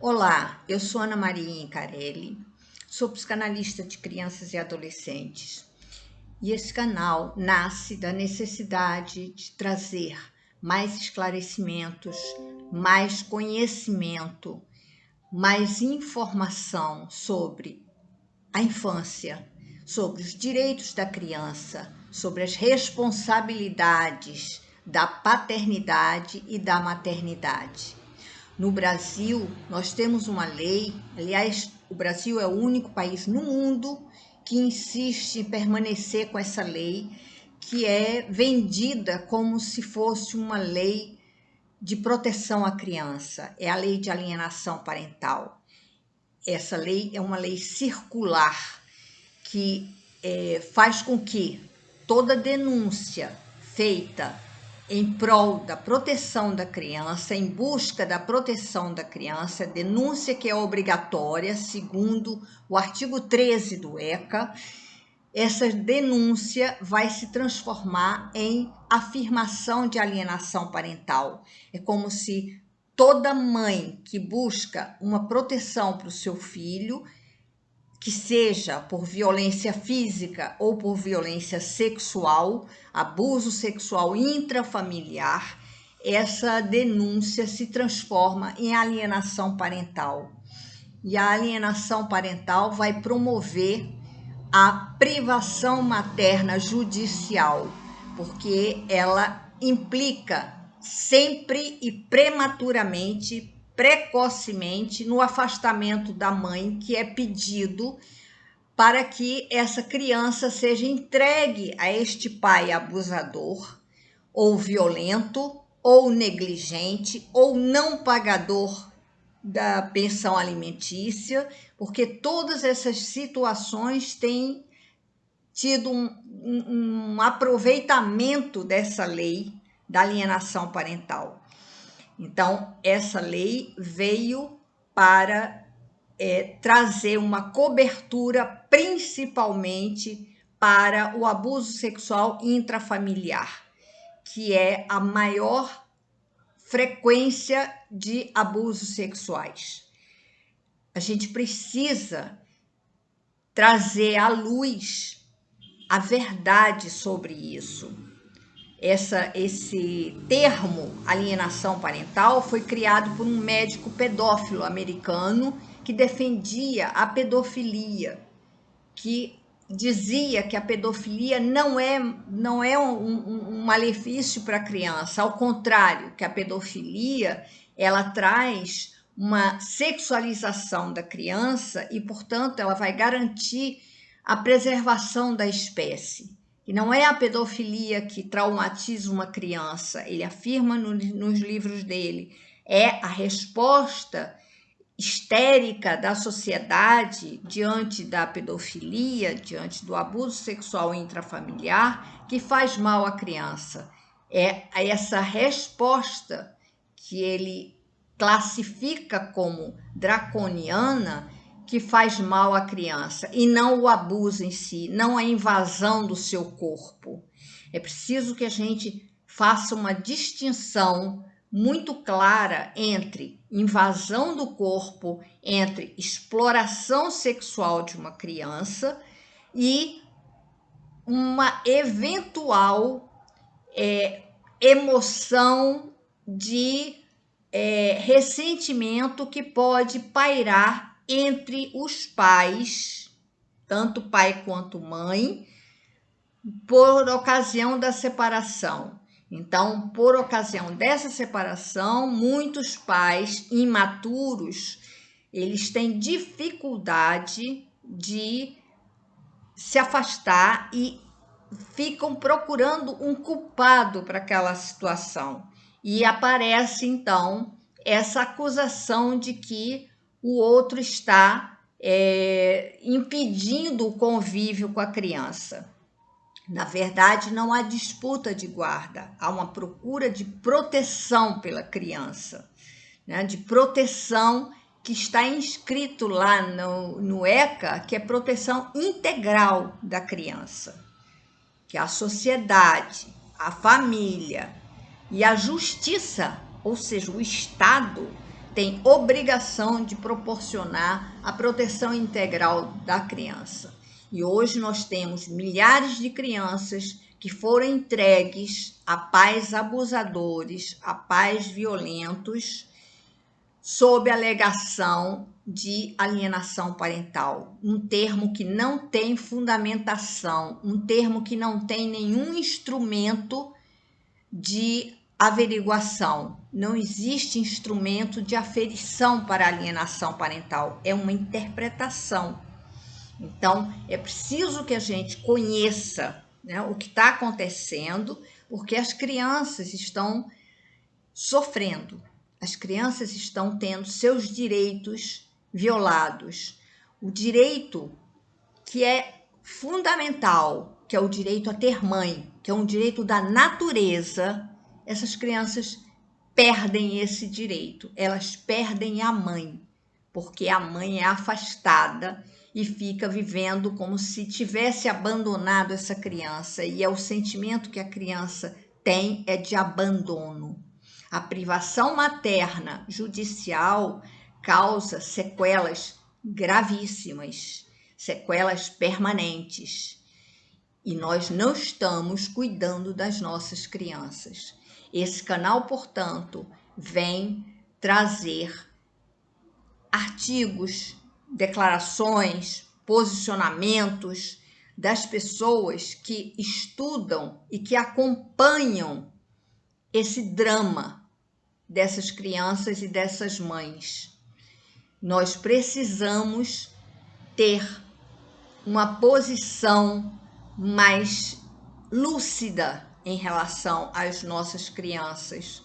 Olá, eu sou Ana Maria Incarelli, sou psicanalista de crianças e adolescentes. E esse canal nasce da necessidade de trazer mais esclarecimentos, mais conhecimento, mais informação sobre a infância, sobre os direitos da criança, sobre as responsabilidades da paternidade e da maternidade. No Brasil, nós temos uma lei, aliás, o Brasil é o único país no mundo que insiste em permanecer com essa lei, que é vendida como se fosse uma lei de proteção à criança, é a lei de alienação parental. Essa lei é uma lei circular que é, faz com que toda denúncia feita em prol da proteção da criança, em busca da proteção da criança, denúncia que é obrigatória, segundo o artigo 13 do ECA, essa denúncia vai se transformar em afirmação de alienação parental. É como se toda mãe que busca uma proteção para o seu filho que seja por violência física ou por violência sexual, abuso sexual intrafamiliar, essa denúncia se transforma em alienação parental. E a alienação parental vai promover a privação materna judicial, porque ela implica sempre e prematuramente precocemente no afastamento da mãe, que é pedido para que essa criança seja entregue a este pai abusador, ou violento, ou negligente, ou não pagador da pensão alimentícia, porque todas essas situações têm tido um, um, um aproveitamento dessa lei da alienação parental. Então, essa lei veio para é, trazer uma cobertura principalmente para o abuso sexual intrafamiliar, que é a maior frequência de abusos sexuais. A gente precisa trazer à luz a verdade sobre isso essa, esse termo alienação parental foi criado por um médico pedófilo americano que defendia a pedofilia, que dizia que a pedofilia não é, não é um, um, malefício para a criança, ao contrário, que a pedofilia ela traz uma sexualização da criança e, portanto, ela vai garantir a preservação da espécie. E não é a pedofilia que traumatiza uma criança, ele afirma no, nos livros dele, é a resposta histérica da sociedade diante da pedofilia, diante do abuso sexual intrafamiliar, que faz mal à criança. É essa resposta que ele classifica como draconiana que faz mal à criança e não o abuso em si, não a invasão do seu corpo. É preciso que a gente faça uma distinção muito clara entre invasão do corpo, entre exploração sexual de uma criança e uma eventual é, emoção de é, ressentimento que pode pairar entre os pais, tanto pai quanto mãe, por ocasião da separação. Então, por ocasião dessa separação, muitos pais imaturos, eles têm dificuldade de se afastar e ficam procurando um culpado para aquela situação. E aparece então essa acusação de que o outro está é, impedindo o convívio com a criança. Na verdade, não há disputa de guarda, há uma procura de proteção pela criança, né? de proteção que está inscrito lá no, no ECA, que é proteção integral da criança, que a sociedade, a família e a justiça, ou seja, o Estado, tem obrigação de proporcionar a proteção integral da criança. E hoje nós temos milhares de crianças que foram entregues a pais abusadores, a pais violentos, sob alegação de alienação parental, um termo que não tem fundamentação, um termo que não tem nenhum instrumento de averiguação. Não existe instrumento de aferição para alienação parental, é uma interpretação. Então, é preciso que a gente conheça né, o que está acontecendo, porque as crianças estão sofrendo, as crianças estão tendo seus direitos violados. O direito que é fundamental, que é o direito a ter mãe, que é um direito da natureza, essas crianças perdem esse direito, elas perdem a mãe, porque a mãe é afastada e fica vivendo como se tivesse abandonado essa criança, e é o sentimento que a criança tem é de abandono. A privação materna judicial causa sequelas gravíssimas, sequelas permanentes. E nós não estamos cuidando das nossas crianças. Esse canal, portanto, vem trazer artigos, declarações, posicionamentos das pessoas que estudam e que acompanham esse drama dessas crianças e dessas mães. Nós precisamos ter uma posição mais lúcida em relação às nossas crianças.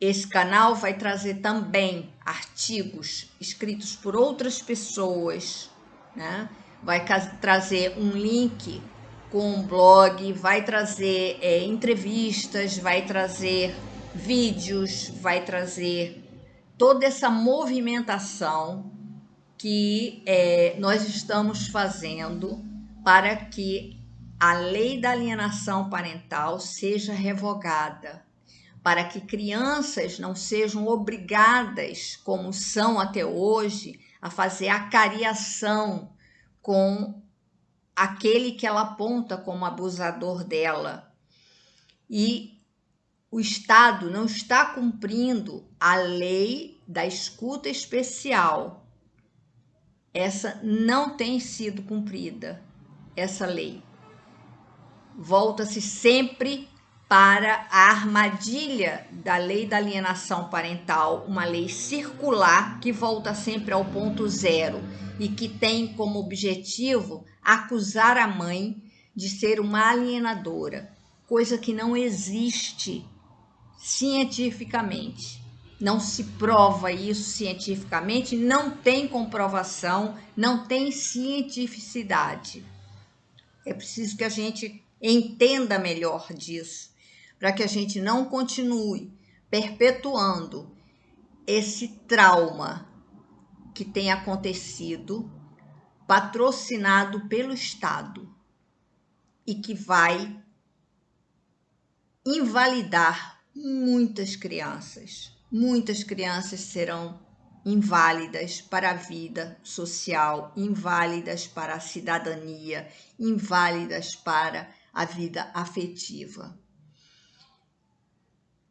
Esse canal vai trazer também artigos escritos por outras pessoas, né? vai trazer um link com um blog, vai trazer é, entrevistas, vai trazer vídeos, vai trazer toda essa movimentação que é, nós estamos fazendo para que a lei da alienação parental seja revogada, para que crianças não sejam obrigadas, como são até hoje, a fazer a cariação com aquele que ela aponta como abusador dela. E o Estado não está cumprindo a lei da escuta especial. Essa não tem sido cumprida, essa lei volta-se sempre para a armadilha da lei da alienação parental, uma lei circular que volta sempre ao ponto zero e que tem como objetivo acusar a mãe de ser uma alienadora, coisa que não existe cientificamente. Não se prova isso cientificamente, não tem comprovação, não tem cientificidade. É preciso que a gente entenda melhor disso, para que a gente não continue perpetuando esse trauma que tem acontecido, patrocinado pelo Estado e que vai invalidar muitas crianças. Muitas crianças serão inválidas para a vida social, inválidas para a cidadania, inválidas para a vida afetiva.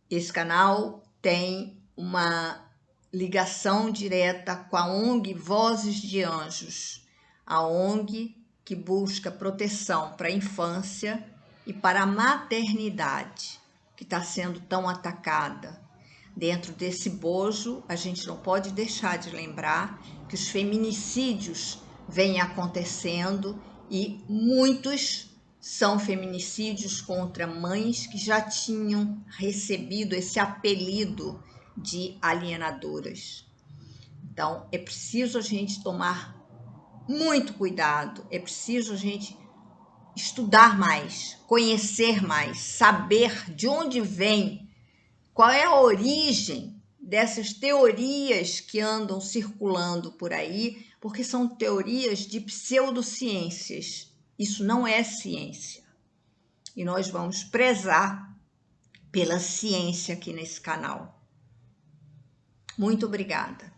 Esse canal tem uma ligação direta com a ONG Vozes de Anjos, a ONG que busca proteção para a infância e para a maternidade, que está sendo tão atacada. Dentro desse bojo, a gente não pode deixar de lembrar que os feminicídios vêm acontecendo e muitos são feminicídios contra mães que já tinham recebido esse apelido de alienadoras. Então, é preciso a gente tomar muito cuidado, é preciso a gente estudar mais, conhecer mais, saber de onde vem, qual é a origem dessas teorias que andam circulando por aí, porque são teorias de pseudociências isso não é ciência. E nós vamos prezar pela ciência aqui nesse canal. Muito obrigada.